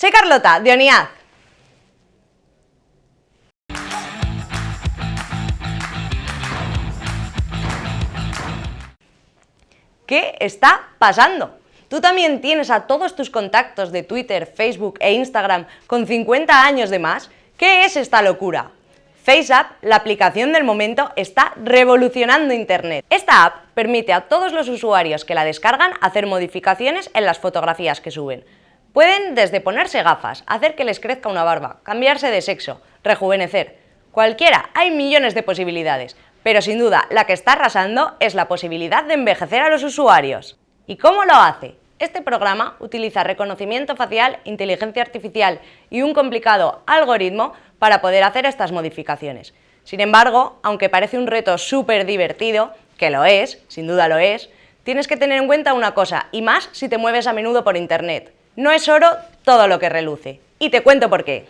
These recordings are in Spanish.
soy Carlota, de ONIAD. ¿Qué está pasando? ¿Tú también tienes a todos tus contactos de Twitter, Facebook e Instagram con 50 años de más? ¿Qué es esta locura? FaceApp, la aplicación del momento, está revolucionando Internet. Esta app permite a todos los usuarios que la descargan hacer modificaciones en las fotografías que suben. Pueden desde ponerse gafas, hacer que les crezca una barba, cambiarse de sexo, rejuvenecer. Cualquiera, hay millones de posibilidades, pero sin duda la que está arrasando es la posibilidad de envejecer a los usuarios. ¿Y cómo lo hace? Este programa utiliza reconocimiento facial, inteligencia artificial y un complicado algoritmo para poder hacer estas modificaciones. Sin embargo, aunque parece un reto súper divertido, que lo es, sin duda lo es, tienes que tener en cuenta una cosa, y más si te mueves a menudo por internet. No es oro todo lo que reluce. Y te cuento por qué.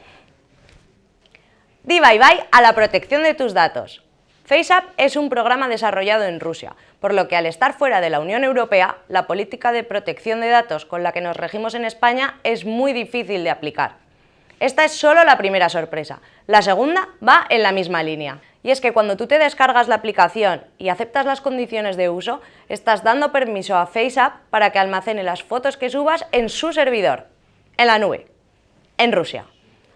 Di bye bye a la protección de tus datos. FaceApp es un programa desarrollado en Rusia, por lo que al estar fuera de la Unión Europea, la política de protección de datos con la que nos regimos en España es muy difícil de aplicar. Esta es solo la primera sorpresa. La segunda va en la misma línea. Y es que cuando tú te descargas la aplicación y aceptas las condiciones de uso, estás dando permiso a FaceApp para que almacene las fotos que subas en su servidor, en la nube, en Rusia.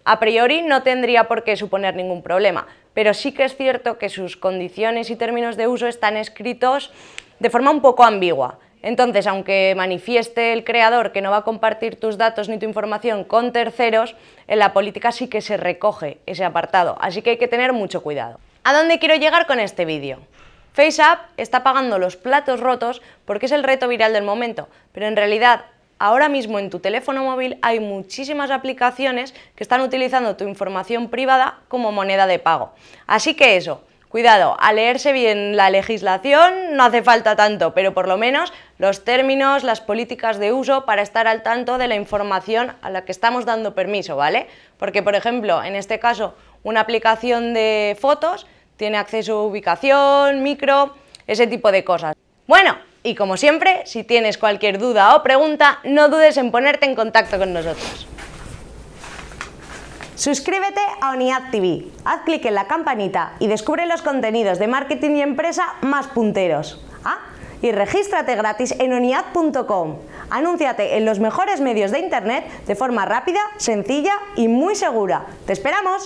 A priori no tendría por qué suponer ningún problema, pero sí que es cierto que sus condiciones y términos de uso están escritos de forma un poco ambigua. Entonces, aunque manifieste el creador que no va a compartir tus datos ni tu información con terceros, en la política sí que se recoge ese apartado, así que hay que tener mucho cuidado. ¿A dónde quiero llegar con este vídeo? FaceApp está pagando los platos rotos porque es el reto viral del momento, pero en realidad ahora mismo en tu teléfono móvil hay muchísimas aplicaciones que están utilizando tu información privada como moneda de pago. Así que eso, cuidado, a leerse bien la legislación no hace falta tanto, pero por lo menos los términos, las políticas de uso para estar al tanto de la información a la que estamos dando permiso, ¿vale? Porque, por ejemplo, en este caso, una aplicación de fotos tiene acceso a ubicación, micro, ese tipo de cosas. Bueno, y como siempre, si tienes cualquier duda o pregunta, no dudes en ponerte en contacto con nosotros. Suscríbete a ONIAD TV, haz clic en la campanita y descubre los contenidos de marketing y empresa más punteros. Ah, y regístrate gratis en oniad.com. Anúnciate en los mejores medios de internet de forma rápida, sencilla y muy segura. ¡Te esperamos!